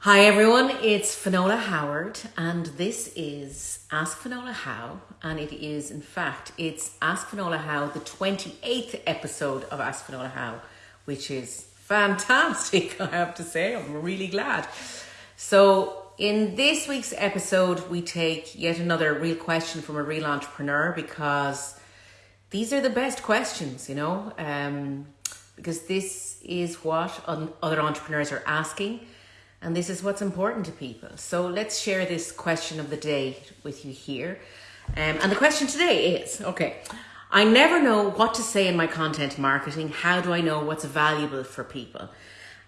Hi everyone, it's Finola Howard and this is Ask Finola How and it is in fact it's Ask Finola How the 28th episode of Ask Finola How which is fantastic I have to say. I'm really glad. So in this week's episode we take yet another real question from a real entrepreneur because these are the best questions you know um, because this is what other entrepreneurs are asking and this is what's important to people. So let's share this question of the day with you here. Um, and the question today is okay, I never know what to say in my content marketing. How do I know what's valuable for people?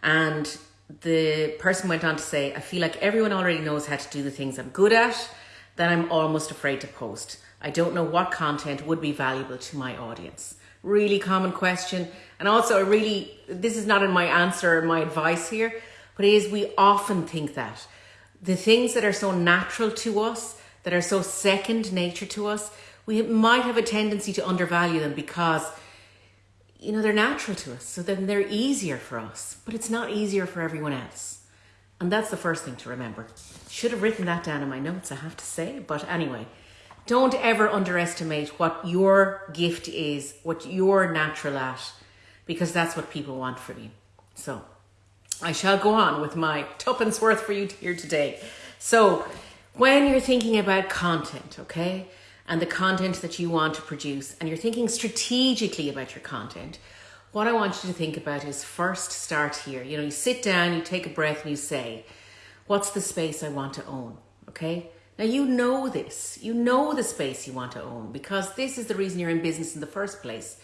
And the person went on to say, I feel like everyone already knows how to do the things I'm good at, that I'm almost afraid to post. I don't know what content would be valuable to my audience. Really common question. And also, a really, this is not in my answer or my advice here, but is we often think that. The things that are so natural to us, that are so second nature to us, we might have a tendency to undervalue them because you know they're natural to us. So then they're easier for us but it's not easier for everyone else. And that's the first thing to remember. Should have written that down in my notes i have to say. But anyway don't ever underestimate what your gift is what you're natural at because that's what people want from you. So I shall go on with my tuppence worth for you here today. So, when you're thinking about content, okay, and the content that you want to produce, and you're thinking strategically about your content, what I want you to think about is first start here. You know, you sit down, you take a breath, and you say, What's the space I want to own? Okay. Now, you know this. You know the space you want to own because this is the reason you're in business in the first place.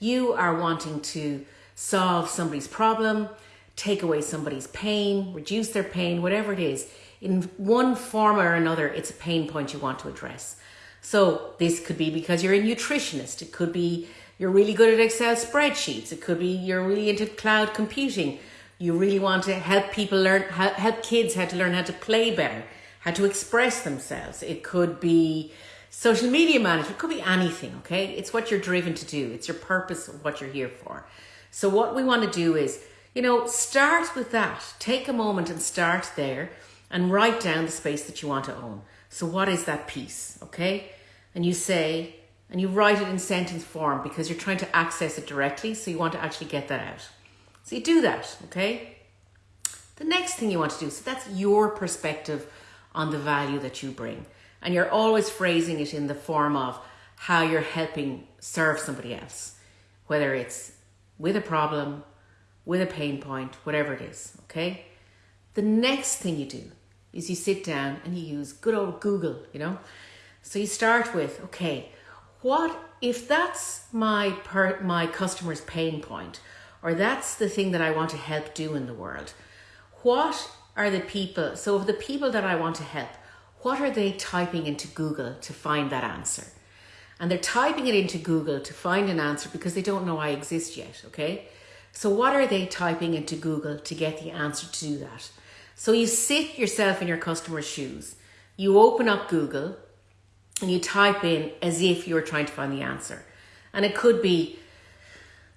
You are wanting to solve somebody's problem take away somebody's pain, reduce their pain, whatever it is. In one form or another, it's a pain point you want to address. So this could be because you're a nutritionist. It could be you're really good at Excel spreadsheets. It could be you're really into cloud computing. You really want to help people learn, help kids how to learn how to play better, how to express themselves. It could be social media management. It could be anything, okay? It's what you're driven to do. It's your purpose of what you're here for. So what we want to do is you know, start with that. Take a moment and start there and write down the space that you want to own. So, what is that piece? Okay. And you say, and you write it in sentence form because you're trying to access it directly. So, you want to actually get that out. So, you do that. Okay. The next thing you want to do, so that's your perspective on the value that you bring. And you're always phrasing it in the form of how you're helping serve somebody else, whether it's with a problem, with a pain point, whatever it is, okay? The next thing you do is you sit down and you use good old Google, you know? So you start with, okay, what if that's my per, my customer's pain point or that's the thing that I want to help do in the world? What are the people, so of the people that I want to help, what are they typing into Google to find that answer? And they're typing it into Google to find an answer because they don't know I exist yet, okay? So what are they typing into Google to get the answer to do that? So you sit yourself in your customer's shoes. You open up Google and you type in as if you're trying to find the answer. And it could be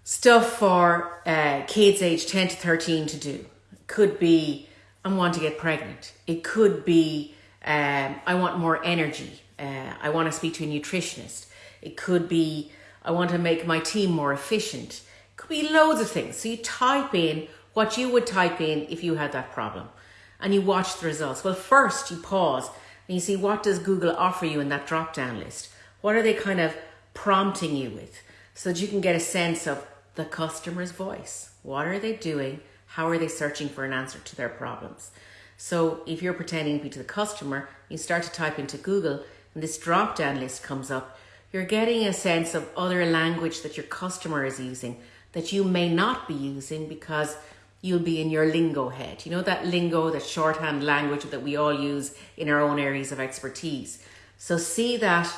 stuff for uh, kids aged 10 to 13 to do. It could be, I want to get pregnant. It could be, um, I want more energy. Uh, I want to speak to a nutritionist. It could be, I want to make my team more efficient. Could be loads of things. So you type in what you would type in if you had that problem and you watch the results. Well, first you pause and you see what does Google offer you in that drop down list? What are they kind of prompting you with so that you can get a sense of the customer's voice? What are they doing? How are they searching for an answer to their problems? So if you're pretending to be to the customer, you start to type into Google and this drop down list comes up. You're getting a sense of other language that your customer is using that you may not be using because you'll be in your lingo head. You know that lingo, that shorthand language that we all use in our own areas of expertise. So see that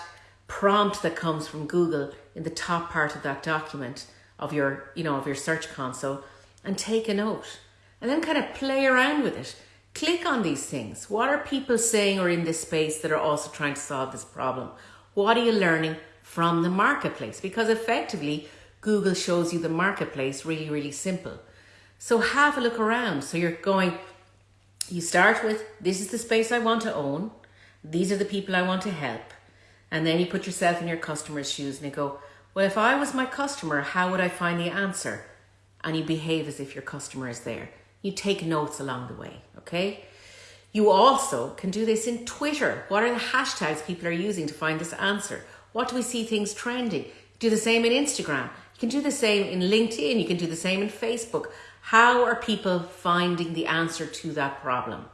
prompt that comes from Google in the top part of that document of your, you know, of your search console and take a note. And then kind of play around with it. Click on these things. What are people saying or in this space that are also trying to solve this problem? What are you learning from the marketplace? Because effectively, Google shows you the marketplace really, really simple. So have a look around. So you're going, you start with this is the space I want to own, these are the people I want to help, and then you put yourself in your customer's shoes and you go, well, if I was my customer, how would I find the answer? And you behave as if your customer is there. You take notes along the way, okay? You also can do this in Twitter. What are the hashtags people are using to find this answer? What do we see things trending? Do the same in Instagram. You can do the same in LinkedIn. You can do the same in Facebook. How are people finding the answer to that problem?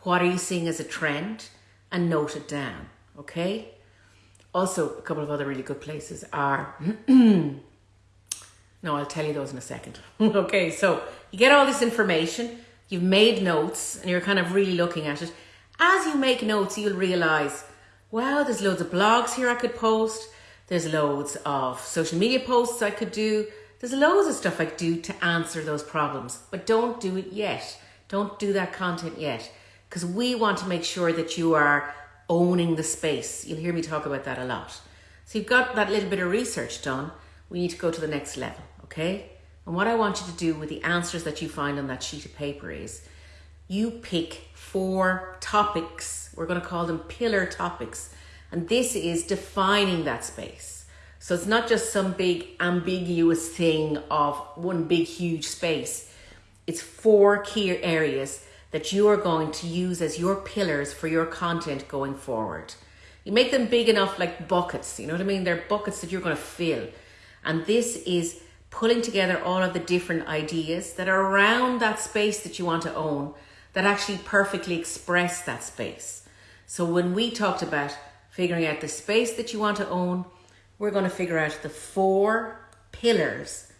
What are you seeing as a trend? And note it down, okay? Also, a couple of other really good places are. no, I'll tell you those in a second. okay, so you get all this information, you've made notes, and you're kind of really looking at it. As you make notes, you'll realize, wow, there's loads of blogs here I could post. There's loads of social media posts I could do. There's loads of stuff I could do to answer those problems, but don't do it yet. Don't do that content yet because we want to make sure that you are owning the space. You'll hear me talk about that a lot. So you've got that little bit of research done. We need to go to the next level, okay? And what I want you to do with the answers that you find on that sheet of paper is you pick four topics. We're going to call them pillar topics. And this is defining that space. So it's not just some big ambiguous thing of one big huge space. It's four key areas that you are going to use as your pillars for your content going forward. You make them big enough like buckets, you know what I mean? They're buckets that you're going to fill. And this is pulling together all of the different ideas that are around that space that you want to own that actually perfectly express that space. So when we talked about figuring out the space that you want to own, we're going to figure out the four pillars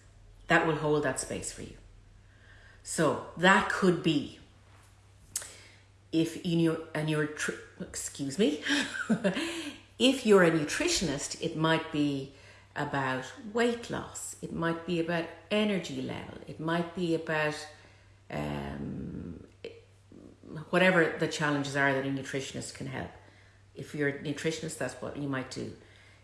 that will hold that space for you. So that could be if you and you're excuse me, if you're a nutritionist, it might be about weight loss. It might be about energy level. It might be about um, whatever the challenges are that a nutritionist can help. If you're a nutritionist, that's what you might do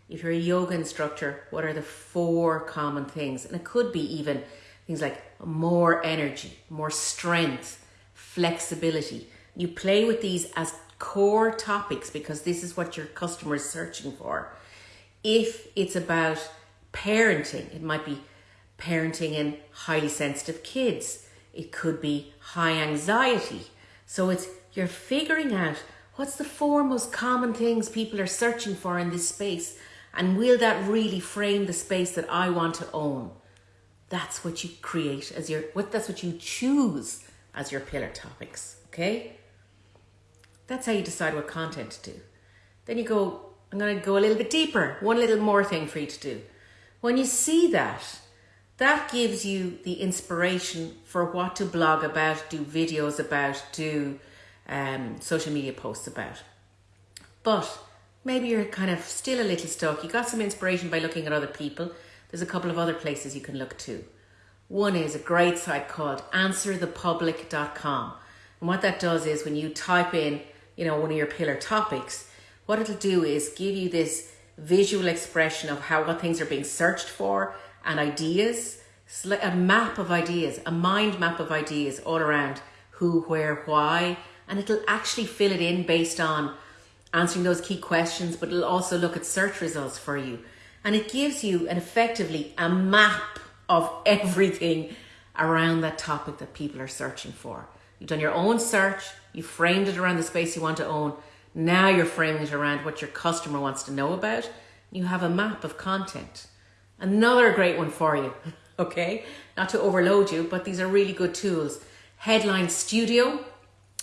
if you're a yoga instructor, what are the four common things? And it could be even things like more energy, more strength, flexibility. You play with these as core topics because this is what your customer is searching for. If it's about parenting, it might be parenting in highly sensitive kids. It could be high anxiety. So it's you're figuring out what's the four most common things people are searching for in this space and will that really frame the space that I want to own? That's what you create as your what that's what you choose as your pillar topics, okay? That's how you decide what content to do. Then you go, I'm going to go a little bit deeper, one little more thing for you to do. When you see that, that gives you the inspiration for what to blog about, do videos about, do um, social media posts about. But maybe you're kind of still a little stuck. You got some inspiration by looking at other people. There's a couple of other places you can look to. One is a great site called answerthepublic.com. And what that does is when you type in, you know, one of your pillar topics, what it'll do is give you this visual expression of how what things are being searched for and ideas, a map of ideas, a mind map of ideas all around who, where, why, and it'll actually fill it in based on answering those key questions, but it'll also look at search results for you. And it gives you an effectively a map of everything around that topic that people are searching for. You've done your own search, you framed it around the space you want to own. Now you're framing it around what your customer wants to know about. You have a map of content. Another great one for you, okay? Not to overload you, but these are really good tools. Headline Studio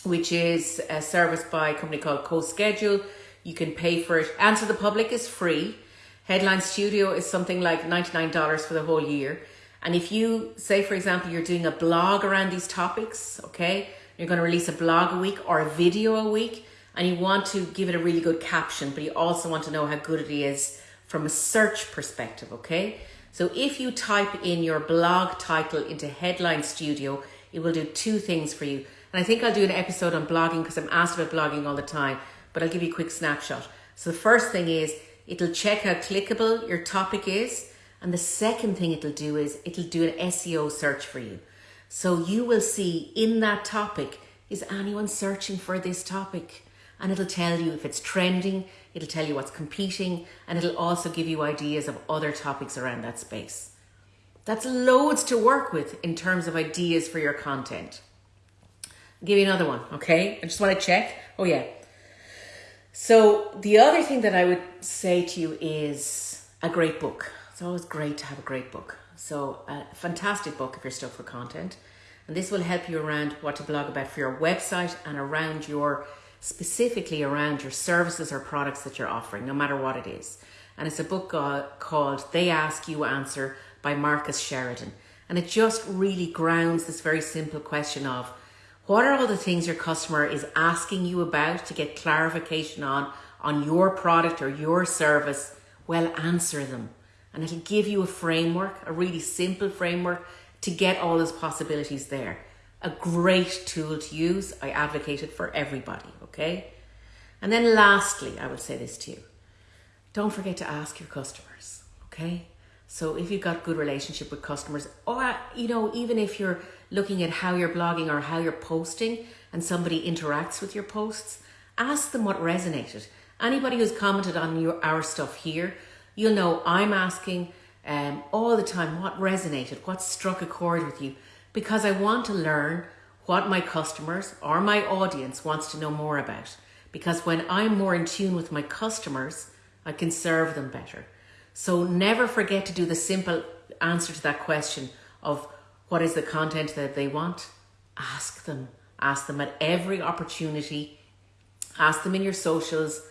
which is a service by a company called CoSchedule. You can pay for it. Answer the Public is free. Headline Studio is something like $99 for the whole year. And if you say, for example, you're doing a blog around these topics, okay, you're going to release a blog a week or a video a week, and you want to give it a really good caption, but you also want to know how good it is from a search perspective, okay? So if you type in your blog title into Headline Studio, it will do two things for you. And I think I'll do an episode on blogging because I'm asked about blogging all the time, but I'll give you a quick snapshot. So the first thing is it'll check how clickable your topic is. And the second thing it'll do is it'll do an SEO search for you. So you will see in that topic, is anyone searching for this topic? And it'll tell you if it's trending, it'll tell you what's competing, and it'll also give you ideas of other topics around that space. That's loads to work with in terms of ideas for your content. Give you another one, okay? I just want to check. Oh, yeah. So, the other thing that I would say to you is a great book. It's always great to have a great book. So, a fantastic book if you're stuck for content. And this will help you around what to blog about for your website and around your, specifically around your services or products that you're offering, no matter what it is. And it's a book called They Ask You Answer by Marcus Sheridan. And it just really grounds this very simple question of what are all the things your customer is asking you about to get clarification on on your product or your service? Well, answer them. And it'll give you a framework, a really simple framework to get all those possibilities there. A great tool to use. I advocate it for everybody, okay? And then lastly, I will say this to you. Don't forget to ask your customers, okay? So if you've got good relationship with customers, or you know, even if you're looking at how you're blogging or how you're posting and somebody interacts with your posts, ask them what resonated. Anybody who's commented on your our stuff here, you'll know I'm asking um, all the time what resonated, what struck a chord with you, because I want to learn what my customers or my audience wants to know more about. Because when I'm more in tune with my customers, I can serve them better. So never forget to do the simple answer to that question of what is the content that they want? Ask them. Ask them at every opportunity. Ask them in your socials.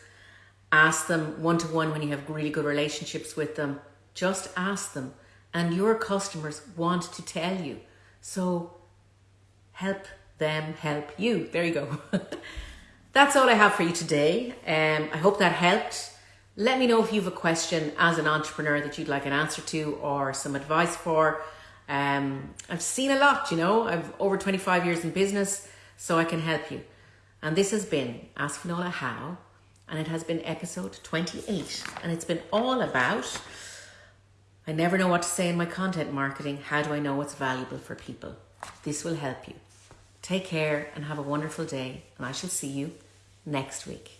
Ask them one to one when you have really good relationships with them. Just ask them. And your customers want to tell you. So help them help you. There you go. That's all I have for you today. Um, I hope that helped. Let me know if you have a question as an entrepreneur that you'd like an answer to or some advice for. Um, I've seen a lot, you know, I've over 25 years in business, so I can help you. And this has been Ask Finola How, and it has been episode 28. And it's been all about I never know what to say in my content marketing. How do I know what's valuable for people? This will help you. Take care and have a wonderful day, and I shall see you next week.